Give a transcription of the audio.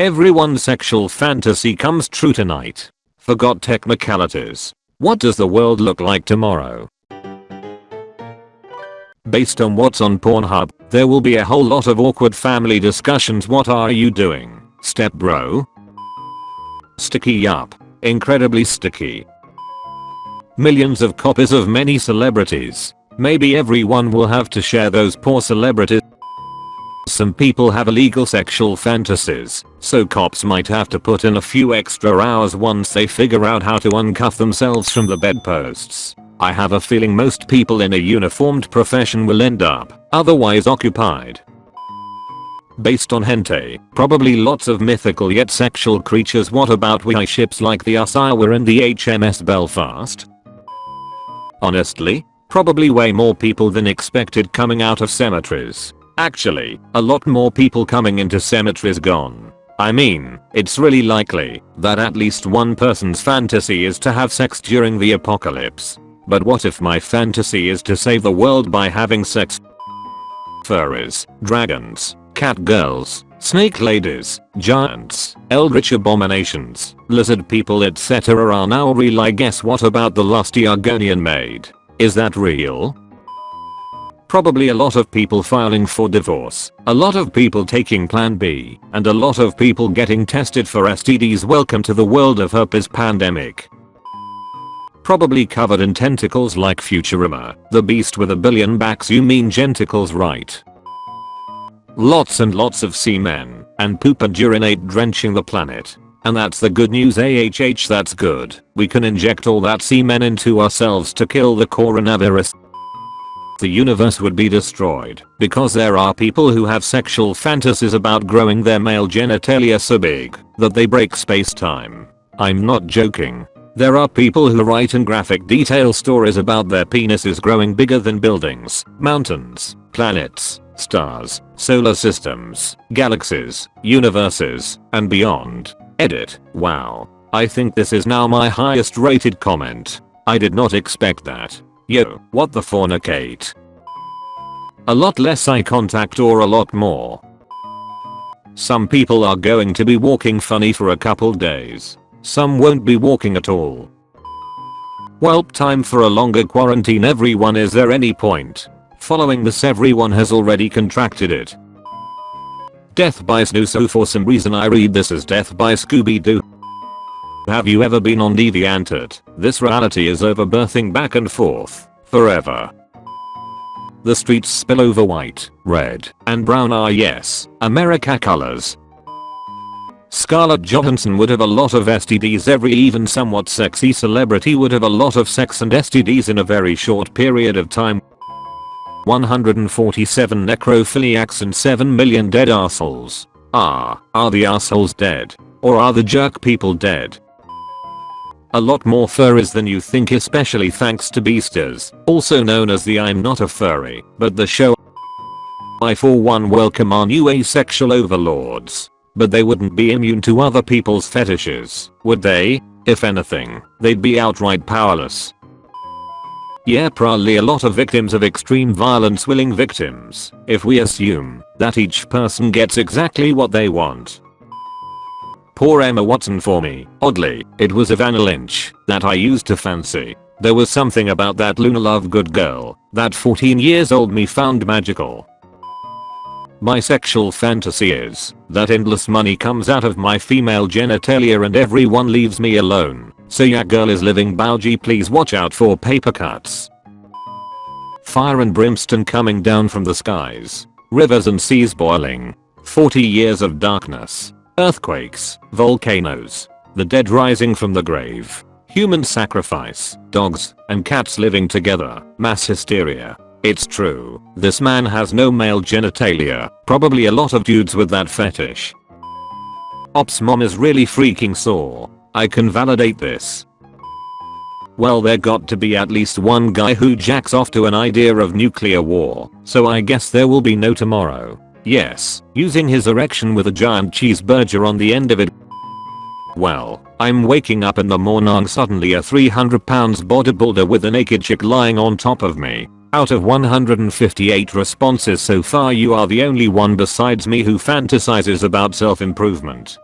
Everyone's sexual fantasy comes true tonight. Forgot technicalities. What does the world look like tomorrow? Based on what's on Pornhub, there will be a whole lot of awkward family discussions what are you doing, step bro? Sticky yup. Incredibly sticky. Millions of copies of many celebrities. Maybe everyone will have to share those poor celebrities. Some people have illegal sexual fantasies, so cops might have to put in a few extra hours once they figure out how to uncuff themselves from the bedposts. I have a feeling most people in a uniformed profession will end up otherwise occupied. Based on hentai, probably lots of mythical yet sexual creatures what about we ships like the Asawa and the HMS Belfast? Honestly, probably way more people than expected coming out of cemeteries. Actually, a lot more people coming into cemeteries gone. I mean, it's really likely that at least one person's fantasy is to have sex during the apocalypse. But what if my fantasy is to save the world by having sex? Furries, dragons, cat girls, snake ladies, giants, eldritch abominations, lizard people etc are now real I guess what about the lusty Argonian maid? Is that real? Probably a lot of people filing for divorce, a lot of people taking plan B, and a lot of people getting tested for STDs welcome to the world of herpes pandemic. Probably covered in tentacles like Futurama, the beast with a billion backs you mean genticles right. Lots and lots of semen, and poop and urinate drenching the planet. And that's the good news AHH that's good. We can inject all that semen into ourselves to kill the coronavirus. The universe would be destroyed because there are people who have sexual fantasies about growing their male genitalia so big that they break space-time. I'm not joking. There are people who write in graphic detail stories about their penises growing bigger than buildings, mountains, planets, stars, solar systems, galaxies, universes, and beyond. Edit. Wow. I think this is now my highest rated comment. I did not expect that. Yo, what the fornicate? A lot less eye contact or a lot more? Some people are going to be walking funny for a couple days. Some won't be walking at all. Well time for a longer quarantine everyone is there any point? Following this everyone has already contracted it. Death by Snoo so for some reason I read this as Death by Scooby Doo. Have you ever been on DeviantArt? This reality is over birthing back and forth. Forever. The streets spill over white, red, and brown are yes, America colors. Scarlett Johansson would have a lot of STDs every even somewhat sexy celebrity would have a lot of sex and STDs in a very short period of time. 147 necrophiliacs and 7 million dead assholes. Ah, are the assholes dead? Or are the jerk people dead? A lot more furries than you think especially thanks to Beastars, also known as the I'm not a furry, but the show I for one welcome our new asexual overlords. But they wouldn't be immune to other people's fetishes, would they? If anything, they'd be outright powerless. Yeah probably a lot of victims of extreme violence willing victims, if we assume that each person gets exactly what they want. Poor Emma Watson for me, oddly, it was Evanna Lynch that I used to fancy. There was something about that Luna Lovegood girl that 14 years old me found magical. My sexual fantasy is that endless money comes out of my female genitalia and everyone leaves me alone. So yeah girl is living Bauji please watch out for paper cuts. Fire and brimstone coming down from the skies. Rivers and seas boiling. 40 years of darkness. Earthquakes, volcanoes, the dead rising from the grave, human sacrifice, dogs and cats living together, mass hysteria, it's true, this man has no male genitalia, probably a lot of dudes with that fetish. Ops mom is really freaking sore. I can validate this. Well there got to be at least one guy who jacks off to an idea of nuclear war, so I guess there will be no tomorrow. Yes, using his erection with a giant cheeseburger on the end of it. Well, I'm waking up in the morning suddenly a 300 pounds bodybuilder with a naked chick lying on top of me. Out of 158 responses so far you are the only one besides me who fantasizes about self-improvement.